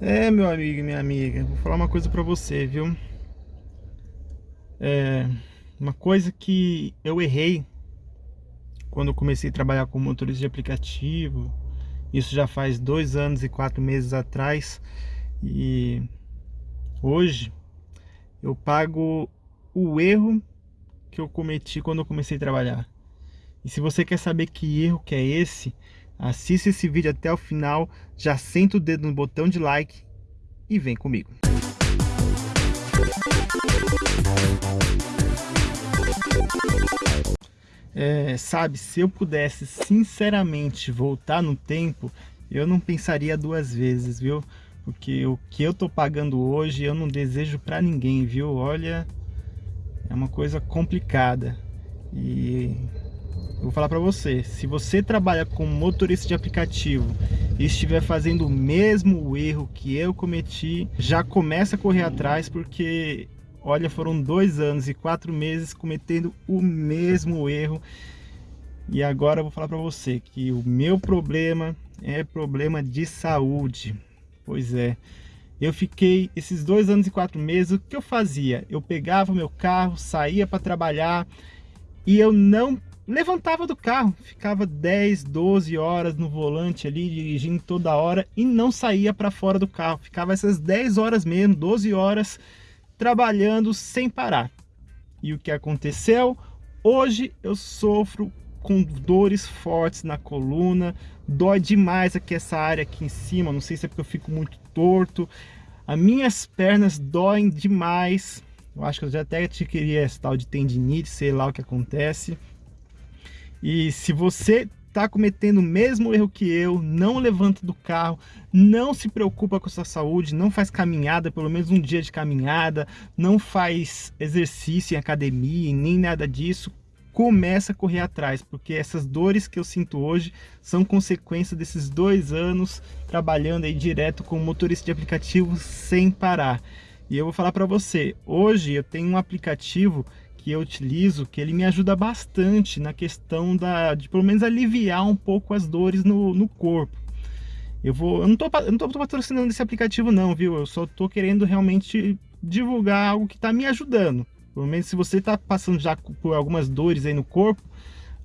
É, meu amigo e minha amiga, vou falar uma coisa pra você, viu? É, uma coisa que eu errei quando comecei a trabalhar com motorista de aplicativo, isso já faz dois anos e quatro meses atrás, e hoje eu pago o erro que eu cometi quando eu comecei a trabalhar. E se você quer saber que erro que é esse, assista esse vídeo até o final, já senta o dedo no botão de like e vem comigo. É, sabe, se eu pudesse sinceramente voltar no tempo, eu não pensaria duas vezes, viu? Porque o que eu tô pagando hoje eu não desejo para ninguém, viu? Olha, é uma coisa complicada. E eu vou falar para você, se você trabalha como motorista de aplicativo e estiver fazendo o mesmo erro que eu cometi, já começa a correr atrás porque, olha, foram dois anos e quatro meses cometendo o mesmo erro. E agora eu vou falar para você que o meu problema é problema de saúde. Pois é, eu fiquei esses dois anos e quatro meses, o que eu fazia? Eu pegava o meu carro, saía para trabalhar e eu não levantava do carro, ficava 10, 12 horas no volante ali, dirigindo toda hora e não saía para fora do carro. Ficava essas 10 horas mesmo, 12 horas, trabalhando sem parar. E o que aconteceu? Hoje eu sofro com dores fortes na coluna, dói demais aqui essa área aqui em cima, não sei se é porque eu fico muito torto, as minhas pernas doem demais, eu acho que eu já até te queria esse tal de tendinite, sei lá o que acontece. E se você está cometendo o mesmo erro que eu, não levanta do carro, não se preocupa com sua saúde, não faz caminhada, pelo menos um dia de caminhada, não faz exercício em academia, nem nada disso, começa a correr atrás, porque essas dores que eu sinto hoje são consequência desses dois anos trabalhando aí direto como motorista de aplicativo sem parar. E eu vou falar para você, hoje eu tenho um aplicativo que eu utilizo que ele me ajuda bastante na questão da, de pelo menos aliviar um pouco as dores no, no corpo. Eu vou, eu não não tô patrocinando esse aplicativo não, viu? Eu só tô querendo realmente divulgar algo que está me ajudando. Pelo menos se você está passando já por algumas dores aí no corpo,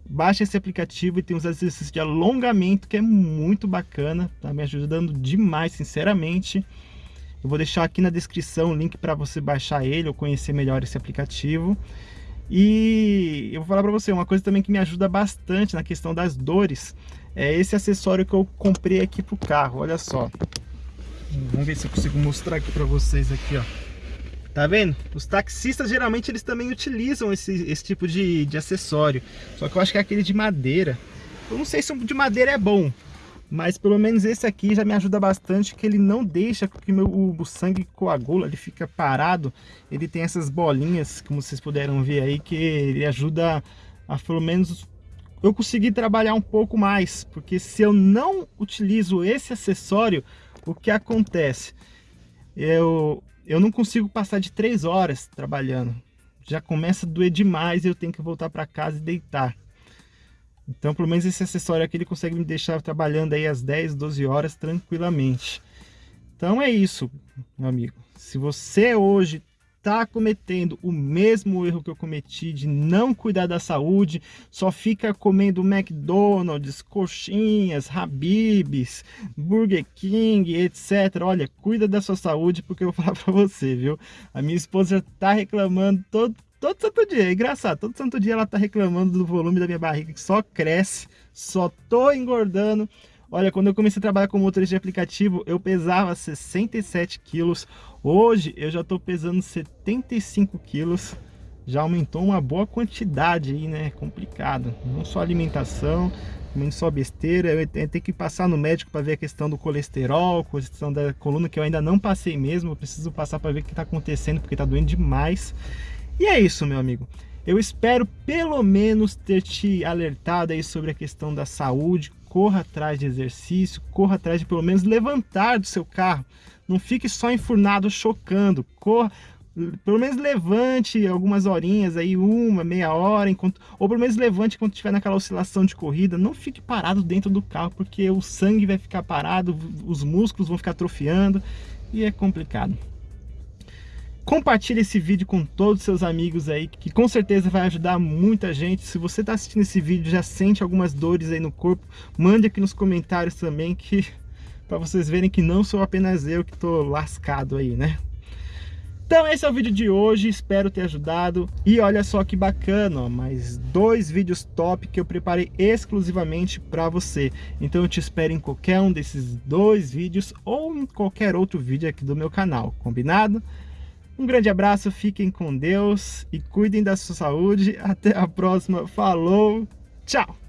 baixe esse aplicativo e tem uns exercícios de alongamento que é muito bacana, tá me ajudando demais, sinceramente. Eu vou deixar aqui na descrição o link para você baixar ele ou conhecer melhor esse aplicativo. E eu vou falar para você, uma coisa também que me ajuda bastante na questão das dores, é esse acessório que eu comprei aqui pro carro, olha só. Vamos ver se eu consigo mostrar aqui para vocês aqui, ó. Tá vendo? Os taxistas geralmente eles também utilizam esse, esse tipo de, de acessório. Só que eu acho que é aquele de madeira. Eu não sei se de madeira é bom. Mas pelo menos esse aqui já me ajuda bastante, que ele não deixa que meu, o, sangue coagula, ele fica parado. Ele tem essas bolinhas, como vocês puderam ver aí, que ele ajuda a pelo menos eu conseguir trabalhar um pouco mais. Porque se eu não utilizo esse acessório, o que acontece? Eu, eu não consigo passar de três horas trabalhando. Já começa a doer demais e eu tenho que voltar para casa e deitar. Então, pelo menos esse acessório aqui, ele consegue me deixar trabalhando aí às 10, 12 horas tranquilamente. Então é isso, meu amigo. Se você hoje está cometendo o mesmo erro que eu cometi de não cuidar da saúde, só fica comendo McDonald's, coxinhas, Habibs, Burger King, etc. Olha, cuida da sua saúde porque eu vou falar para você, viu? A minha esposa já está reclamando todo, todo santo dia, é engraçado, todo santo dia ela tá reclamando do volume da minha barriga que só cresce, só tô engordando. Olha, quando eu comecei a trabalhar como motorista de aplicativo, eu pesava 67 quilos. Hoje eu já estou pesando 75 quilos. Já aumentou uma boa quantidade aí, né? Complicado. Não só alimentação, não só besteira. Eu tenho que passar no médico para ver a questão do colesterol, questão da coluna, que eu ainda não passei mesmo. Eu preciso passar para ver o que está acontecendo, porque está doendo demais. E é isso, meu amigo. Eu espero pelo menos ter te alertado aí sobre a questão da saúde, corra atrás de exercício, corra atrás de pelo menos levantar do seu carro. Não fique só enfurnado chocando, corra, pelo menos levante algumas horinhas aí, uma, meia hora, enquanto, ou pelo menos levante quando estiver naquela oscilação de corrida, não fique parado dentro do carro, porque o sangue vai ficar parado, os músculos vão ficar atrofiando, e é complicado. Compartilhe esse vídeo com todos os seus amigos aí, que com certeza vai ajudar muita gente. Se você está assistindo esse vídeo já sente algumas dores aí no corpo, mande aqui nos comentários também, que para vocês verem que não sou apenas eu que estou lascado aí, né? Então esse é o vídeo de hoje, espero ter ajudado. E olha só que bacana, ó, mais dois vídeos top que eu preparei exclusivamente para você. Então eu te espero em qualquer um desses dois vídeos ou em qualquer outro vídeo aqui do meu canal, combinado? Um grande abraço, fiquem com Deus e cuidem da sua saúde. Até a próxima, falou, tchau!